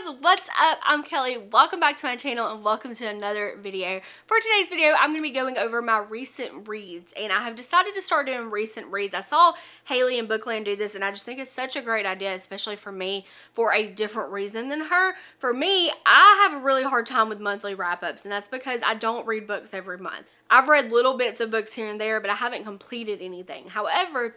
guys, what's up? I'm Kelly. Welcome back to my channel and welcome to another video. For today's video, I'm going to be going over my recent reads and I have decided to start doing recent reads. I saw Hailey in Bookland do this and I just think it's such a great idea, especially for me, for a different reason than her. For me, I have a really hard time with monthly wrap-ups and that's because I don't read books every month. I've read little bits of books here and there, but I haven't completed anything. However,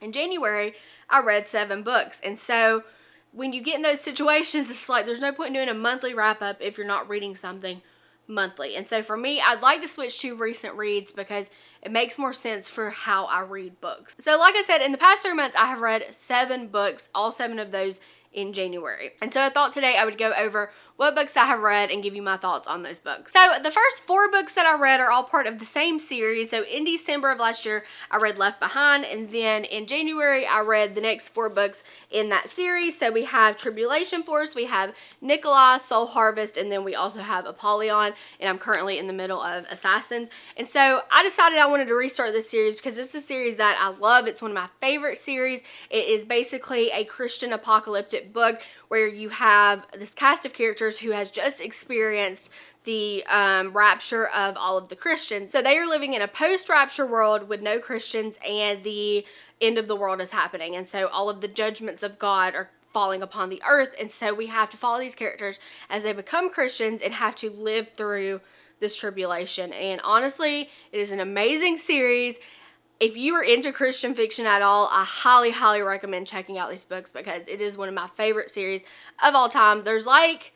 in January, I read seven books and so when you get in those situations, it's like there's no point in doing a monthly wrap up if you're not reading something monthly. And so for me, I'd like to switch to recent reads because it makes more sense for how I read books. So like I said, in the past three months, I have read seven books, all seven of those in January. And so I thought today I would go over what books I have read and give you my thoughts on those books. So the first four books that I read are all part of the same series. So in December of last year, I read Left Behind and then in January, I read the next four books in that series. So we have Tribulation Force, we have Nicolae, Soul Harvest, and then we also have Apollyon, and I'm currently in the middle of Assassins. And so I decided I wanted to restart this series because it's a series that I love. It's one of my favorite series. It is basically a Christian apocalyptic book where you have this cast of characters who has just experienced the um, rapture of all of the Christians. So they are living in a post-rapture world with no Christians and the end of the world is happening. And so all of the judgments of God are falling upon the earth. And so we have to follow these characters as they become Christians and have to live through this tribulation. And honestly, it is an amazing series if you are into Christian fiction at all, I highly, highly recommend checking out these books because it is one of my favorite series of all time. There's like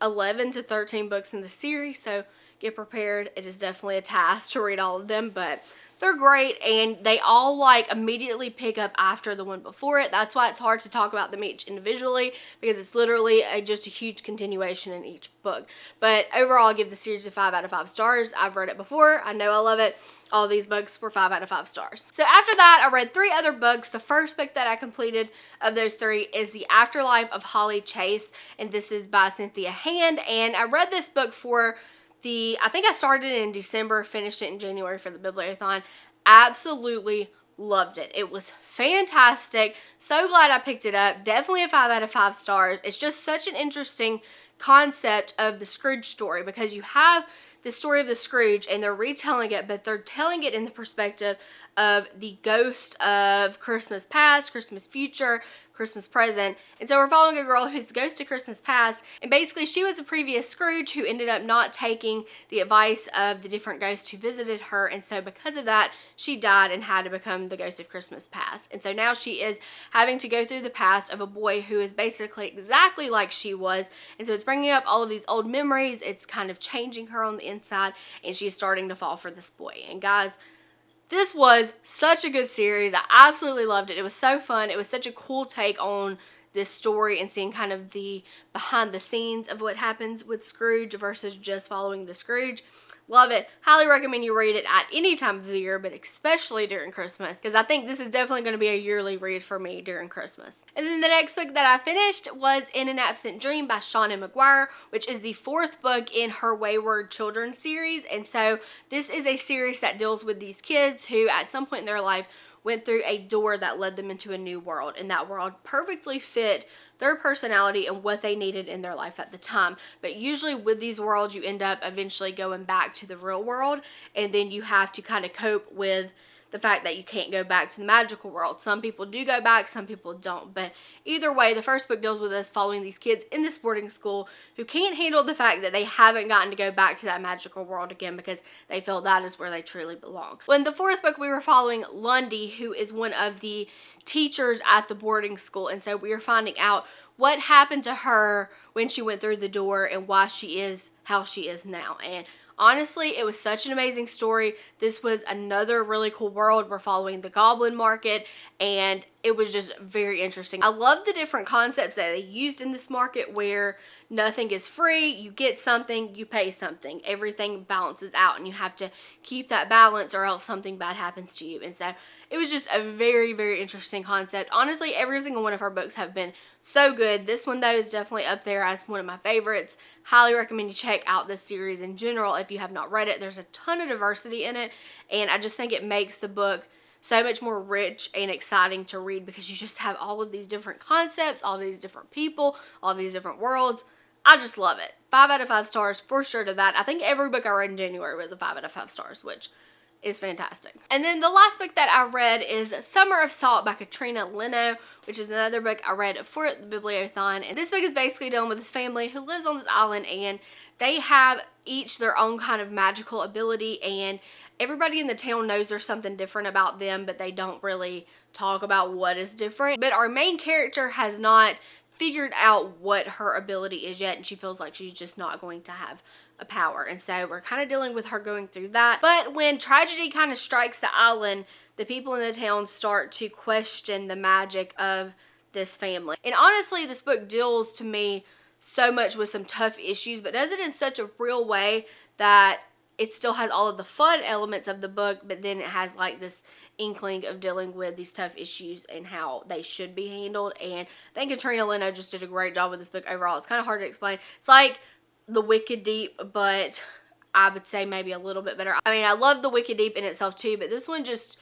11 to 13 books in the series, so get prepared. It is definitely a task to read all of them, but they're great and they all like immediately pick up after the one before it. That's why it's hard to talk about them each individually because it's literally a, just a huge continuation in each book. But overall, I give the series a 5 out of 5 stars. I've read it before. I know I love it all these books were 5 out of 5 stars. So after that, I read three other books. The first book that I completed of those three is The Afterlife of Holly Chase, and this is by Cynthia Hand. And I read this book for the, I think I started in December, finished it in January for the Bibliothon. Absolutely loved it. It was fantastic. So glad I picked it up. Definitely a 5 out of 5 stars. It's just such an interesting concept of the Scrooge story because you have the story of the Scrooge and they're retelling it, but they're telling it in the perspective of the ghost of Christmas past, Christmas future, Christmas present. And so we're following a girl who's the ghost of Christmas past. And basically she was a previous Scrooge who ended up not taking the advice of the different ghosts who visited her. And so because of that, she died and had to become the ghost of Christmas past. And so now she is having to go through the past of a boy who is basically exactly like she was. And so it's bringing up all of these old memories. It's kind of changing her on the inside and she's starting to fall for this boy. And guys, this was such a good series. I absolutely loved it. It was so fun. It was such a cool take on this story and seeing kind of the behind the scenes of what happens with Scrooge versus just following the Scrooge. Love it. Highly recommend you read it at any time of the year, but especially during Christmas, because I think this is definitely going to be a yearly read for me during Christmas. And then the next book that I finished was In an Absent Dream by Seanan McGuire, which is the fourth book in her Wayward Children series. And so this is a series that deals with these kids who at some point in their life went through a door that led them into a new world and that world perfectly fit their personality and what they needed in their life at the time. But usually with these worlds you end up eventually going back to the real world and then you have to kind of cope with the fact that you can't go back to the magical world. Some people do go back, some people don't. But either way, the first book deals with us following these kids in this boarding school who can't handle the fact that they haven't gotten to go back to that magical world again because they feel that is where they truly belong. When the fourth book, we were following Lundy, who is one of the teachers at the boarding school. And so we are finding out what happened to her when she went through the door and why she is how she is now. And Honestly, it was such an amazing story. This was another really cool world. We're following the goblin market and it was just very interesting. I love the different concepts that they used in this market where nothing is free, you get something, you pay something. Everything balances out and you have to keep that balance or else something bad happens to you. And so it was just a very, very interesting concept. Honestly, every single one of her books have been so good. This one, though, is definitely up there as one of my favorites. Highly recommend you check out this series in general if you have not read it. There's a ton of diversity in it, and I just think it makes the book so much more rich and exciting to read because you just have all of these different concepts, all these different people, all these different worlds. I just love it. Five out of five stars for sure to that. I think every book I read in January was a five out of five stars, which is fantastic. And then the last book that I read is Summer of Salt by Katrina Leno, which is another book I read for the Bibliothon. And this book is basically dealing with this family who lives on this island and they have each their own kind of magical ability and everybody in the town knows there's something different about them, but they don't really talk about what is different. But our main character has not figured out what her ability is yet and she feels like she's just not going to have a power. And so we're kind of dealing with her going through that. But when tragedy kind of strikes the island, the people in the town start to question the magic of this family. And honestly, this book deals to me so much with some tough issues, but does it in such a real way that it still has all of the fun elements of the book, but then it has like this inkling of dealing with these tough issues and how they should be handled. And I think Katrina Leno just did a great job with this book overall. It's kind of hard to explain. It's like the Wicked Deep, but I would say maybe a little bit better. I mean, I love the Wicked Deep in itself too, but this one just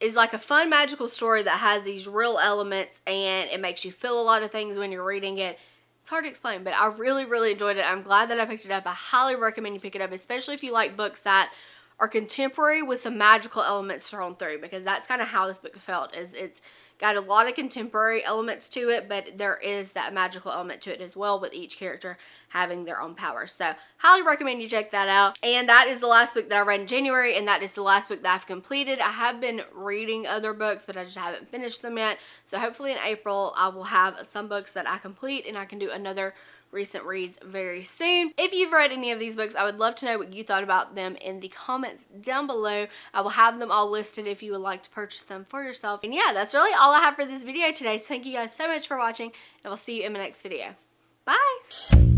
is like a fun magical story that has these real elements and it makes you feel a lot of things when you're reading it it's hard to explain, but I really, really enjoyed it. I'm glad that I picked it up. I highly recommend you pick it up, especially if you like books that are contemporary with some magical elements thrown through because that's kind of how this book felt is it's got a lot of contemporary elements to it but there is that magical element to it as well with each character having their own powers. So highly recommend you check that out. And that is the last book that I read in January and that is the last book that I've completed. I have been reading other books but I just haven't finished them yet. So hopefully in April I will have some books that I complete and I can do another recent reads very soon. If you've read any of these books, I would love to know what you thought about them in the comments down below. I will have them all listed if you would like to purchase them for yourself. And yeah, that's really all I have for this video today. So thank you guys so much for watching, and I will see you in my next video. Bye!